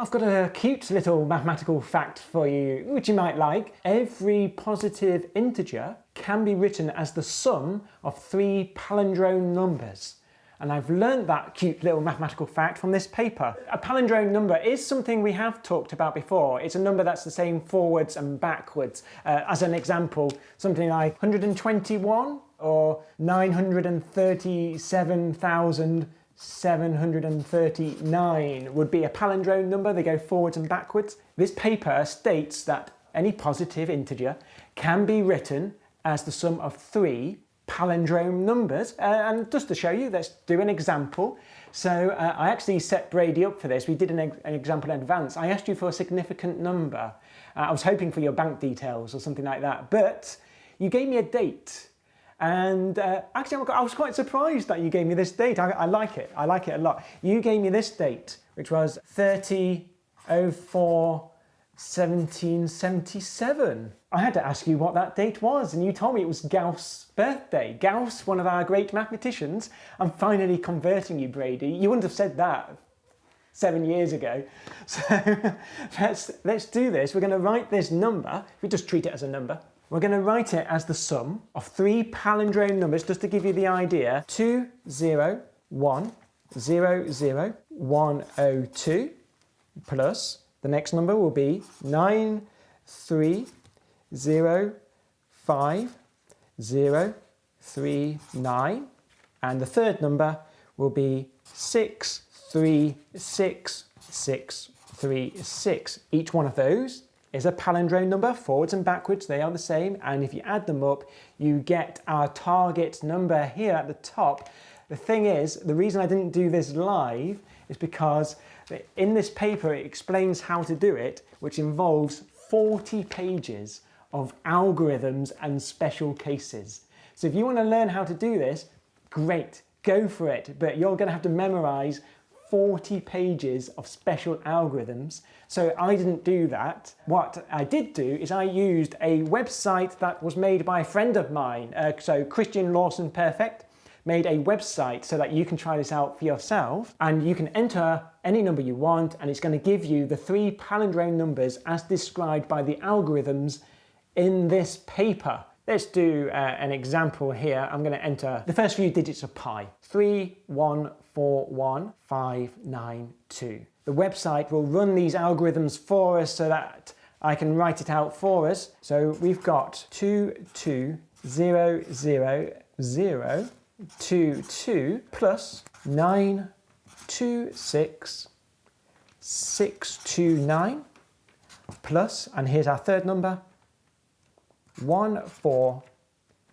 I've got a cute little mathematical fact for you, which you might like. Every positive integer can be written as the sum of three palindrome numbers. And I've learned that cute little mathematical fact from this paper. A palindrome number is something we have talked about before. It's a number that's the same forwards and backwards. Uh, as an example, something like 121 or 937,000 739 would be a palindrome number, they go forwards and backwards. This paper states that any positive integer can be written as the sum of three palindrome numbers. Uh, and just to show you, let's do an example. So uh, I actually set Brady up for this. We did an, an, example in advance. I asked you for a significant number. Uh, I was hoping for your bank details or something like that, but you gave me a date. And uh, actually, I was quite surprised that you gave me this date. I, I, like it. I like it a lot. You gave me this date, which was 3004 1777. I had to ask you what that date was, and you told me it was Gauss' birthday. Gauss, one of our great mathematicians. I'm finally converting you, Brady. You wouldn't have said that seven years ago. So let's, let's do this. We're going to write this number. if We just treat it as a number. We're going to write it as the sum of three palindrome numbers, just to give you the idea. 2, 0, 1, 0, 0, 1, 0, 2, plus the next number will be 9, 3, 0, 5, 0, 3, 9. And the third number will be 6, 3, 6, 6, 3, 6. Each one of those is a palindrome number, forwards and backwards, they are the same. And if you add them up, you get our target number here at the top. The thing is, the reason I didn't do this live is because in this paper, it explains how to do it, which involves 40 pages of algorithms and special cases. So if you want to learn how to do this, great, go for it. But you're going to have to memorize 40 pages of special algorithms. So I didn't do that. What I did do is I used a website that was made by a friend of mine. Uh, so Christian Lawson Perfect made a website so that you can try this out for yourself and you can enter any number you want and it's going to give you the three palindrome numbers as described by the algorithms in this paper. Let's do uh, an example here. I'm going to enter the first few digits of pi. 3141592. The website will run these algorithms for us so that I can write it out for us. So we've got 22000 two, two plus nine, two, six, six, two, nine plus, and here's our third number, one, four,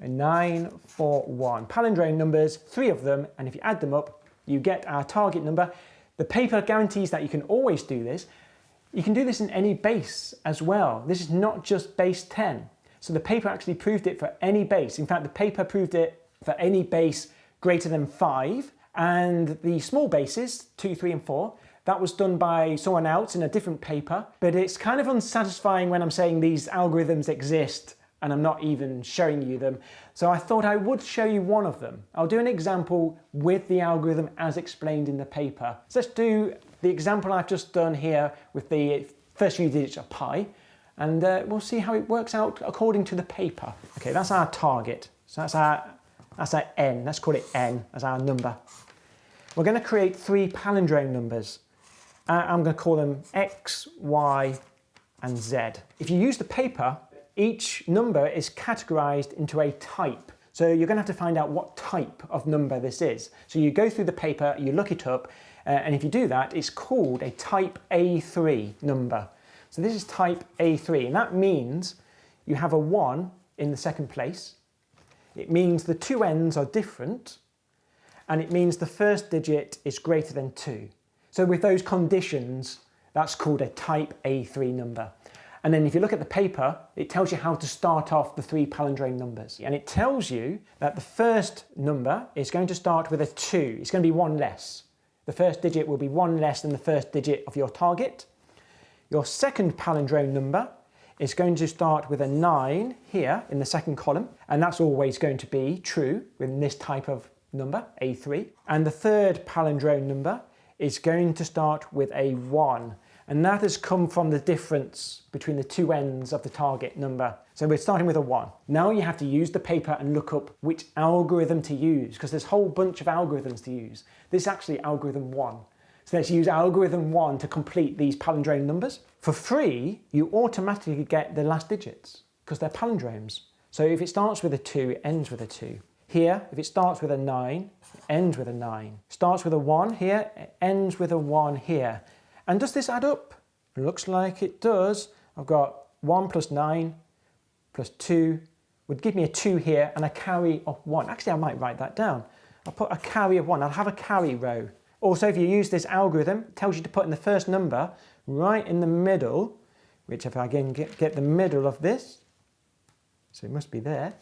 nine, four, one. Palindrome numbers, three of them, and if you add them up, you get our target number. The paper guarantees that you can always do this. You can do this in any base as well. This is not just base 10. So the paper actually proved it for any base. In fact, the paper proved it for any base greater than 5 and the small bases, 2, 3 and 4, that was done by someone else in a different paper, but it's kind of unsatisfying when I'm saying these algorithms exist and I'm not even showing you them. So I thought I would show you one of them. I'll do an example with the algorithm as explained in the paper. So let's do the example I've just done here with the first few digits of pi and uh, we'll see how it works out according to the paper. Okay, that's our target. So that's our that's our n, let's call it n as our number. We're going to create three palindrome numbers. Uh, I'm going to call them x, y and z. If you use the paper, each number is categorized into a type. So you're going to have to find out what type of number this is. So you go through the paper, you look it up, uh, and if you do that, it's called a type A3 number. So this is type A3, and that means you have a 1 in the second place, it means the two ends are different and it means the first digit is greater than 2. So with those conditions, that's called a type A3 number. And then if you look at the paper, it tells you how to start off the three palindrome numbers. And it tells you that the first number is going to start with a 2. It's going to be one less. The first digit will be one less than the first digit of your target. Your second palindrome number is going to start with a 9 here in the second column, and that's always going to be true with this type of number, A3. And the third palindrome number is going to start with a 1, And that has come from the difference between the two ends of the target number. So we're starting with a 1. Now you have to use the paper and look up which algorithm to use because there's a whole bunch of algorithms to use. This is actually algorithm 1. So let's use algorithm 1 to complete these palindrome numbers. For free, you automatically get the last digits because they're palindromes. So if it starts with a 2, it ends with a 2. Here, if it starts with a 9, it ends with a 9. Starts with a 1 here, it ends with a 1 here. And does this add up? looks like it does. I've got 1 plus 9 plus 2 would give me a 2 here and a carry of 1. Actually, I might write that down. I'll put a carry of 1. I'll have a carry row. Also, if you use this algorithm, it tells you to put in the first number right in the middle, which if I again get, get the middle of this, so it must be there,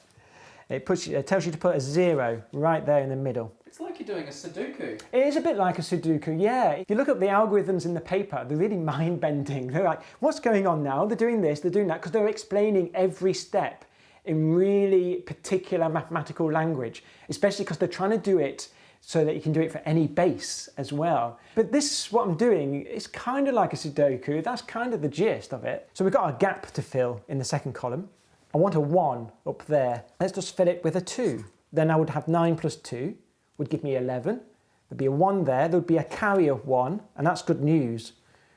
it, puts, it tells you to put a zero right there in the middle. It's like you're doing a Sudoku. It is a bit like a Sudoku, yeah. If you look at the algorithms in the paper, they're really mind-bending. They're like, what's going on now? They're doing this, they're doing that, because they're explaining every step in really particular mathematical language, especially because they're trying to do it so that you can do it for any base as well. But this, what I'm doing, is kind of like a Sudoku. That's kind of the gist of it. So we've got a gap to fill in the second column. I want a 1 up there. Let's just fill it with a 2. Then I would have 9 plus 2 would give me 11. There'd be a 1 there. There'd be a carry of 1, and that's good news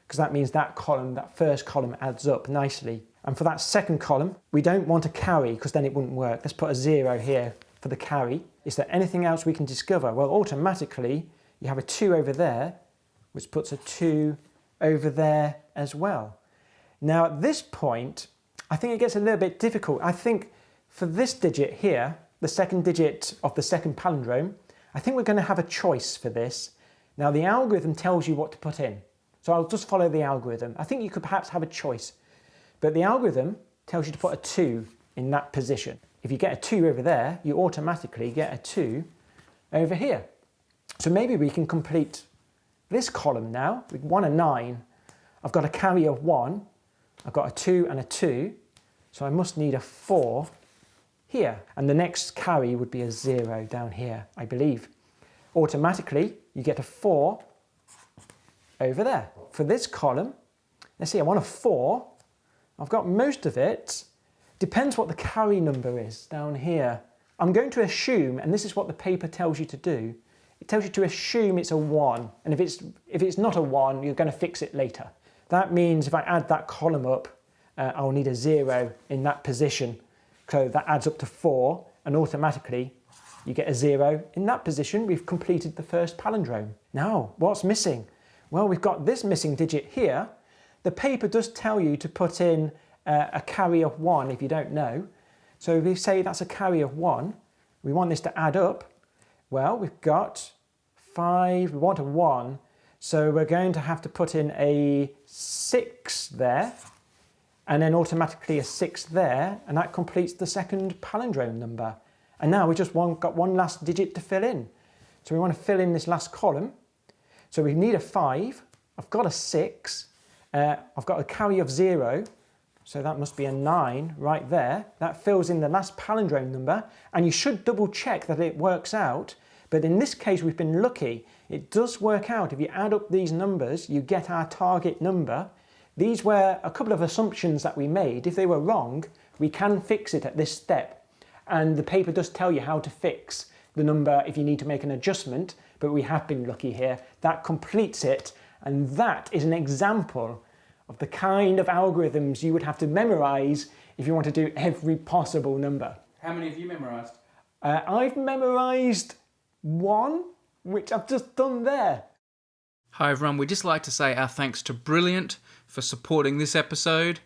because that means that column, that first column adds up nicely. And for that second column, we don't want a carry because then it wouldn't work. Let's put a 0 here for the carry. Is there anything else we can discover? Well, automatically, you have a 2 over there, which puts a 2 over there as well. Now, at this point, I think it gets a little bit difficult. I think for this digit here, the second digit of the second palindrome, I think we're going to have a choice for this. Now the algorithm tells you what to put in. So I'll just follow the algorithm. I think you could perhaps have a choice. But the algorithm tells you to put a 2 in that position. If you get a 2 over there, you automatically get a 2 over here. So maybe we can complete this column now with 1 and 9. I've got a carry of 1. I've got a 2 and a 2. So I must need a 4 here. And the next carry would be a 0 down here, I believe. Automatically, you get a 4 over there. For this column, let's see, I want a 4. I've got most of it. Depends what the carry number is down here. I'm going to assume, and this is what the paper tells you to do, it tells you to assume it's a 1. And if it's, if it's not a 1, you're going to fix it later. That means if I add that column up, uh, I'll need a zero in that position. So that adds up to four and automatically you get a zero. In that position, we've completed the first palindrome. Now, what's missing? Well, we've got this missing digit here. The paper does tell you to put in uh, a carry of one if you don't know. So if we say that's a carry of one, we want this to add up. Well, we've got five, we want a one. So we're going to have to put in a six there and then automatically a 6 there, and that completes the second palindrome number. And now we just want, got one last digit to fill in. So we want to fill in this last column. So we need a 5, I've got a 6, uh, I've got a carry of 0, so that must be a 9 right there. That fills in the last palindrome number, and you should double check that it works out. But in this case, we've been lucky. It does work out. If you add up these numbers, you get our target number. These were a couple of assumptions that we made. If they were wrong, we can fix it at this step. And the paper does tell you how to fix the number if you need to make an adjustment, but we have been lucky here. That completes it, and that is an example of the kind of algorithms you would have to memorize if you want to do every possible number. How many have you memorized? Uh, I've memorized one, which I've just done there. Hi everyone, we'd just like to say our thanks to Brilliant for supporting this episode.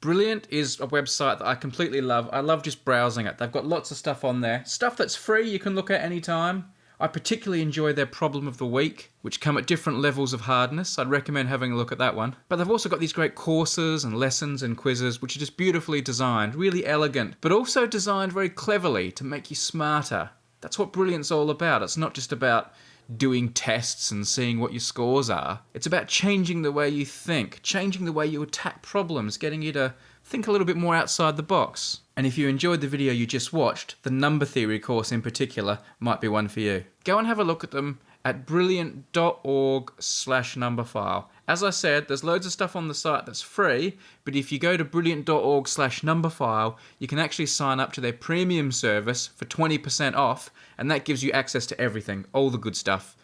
Brilliant is a website that I completely love. I love just browsing it. They've got lots of stuff on there. Stuff that's free you can look at anytime. I particularly enjoy their problem of the week, which come at different levels of hardness. I'd recommend having a look at that one. But they've also got these great courses and lessons and quizzes, which are just beautifully designed, really elegant, but also designed very cleverly to make you smarter. That's what Brilliant's all about. It's not just about doing tests and seeing what your scores are. It's about changing the way you think, changing the way you attack problems, getting you to think a little bit more outside the box. And if you enjoyed the video you just watched, the number theory course in particular might be one for you. Go and have a look at them at brilliant.org slash numberphile. As I said, there's loads of stuff on the site that's free, but if you go to brilliant.org slash numberphile, you can actually sign up to their premium service for 20% off, and that gives you access to everything, all the good stuff.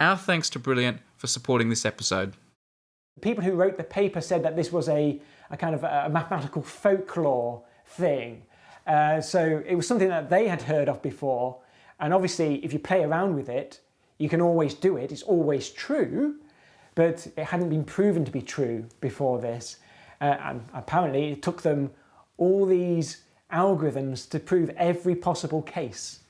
Our thanks to Brilliant for supporting this episode. The people who wrote the paper said that this was a, a kind of a mathematical folklore thing. Uh, so it was something that they had heard of before. And obviously, if you play around with it, you can always do it. It's always true, but it hadn't been proven to be true before this. Uh, and apparently, it took them all these algorithms to prove every possible case